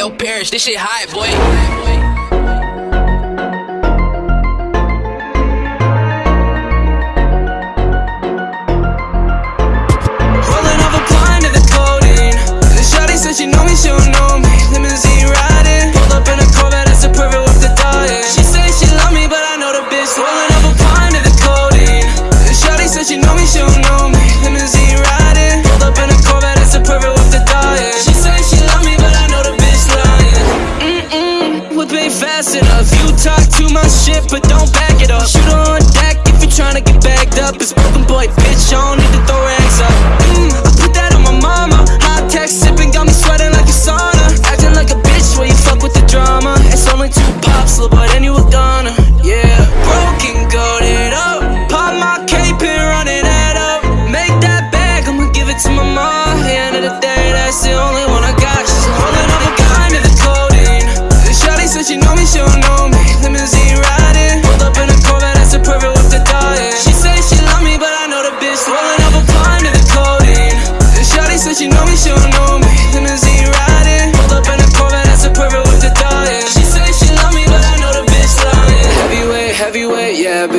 your parents. This shit hot, boy. fast enough You talk too much shit, but don't back it up. Shoot on deck if you're trying to get bagged up. It's broken boy, bitch, on it don't know me Limousine riding. Pulled up in a Corvette, that's a perfect with the diet She say she love me, but I know the bitch Rolling up a blind to the codeine The shawty said she know me, she don't know me. Limousine riding. Pulled up in a Corvette, that's a perfect with the diet She say she love me, but I know the bitch lying. Heavyweight, heavyweight, yeah,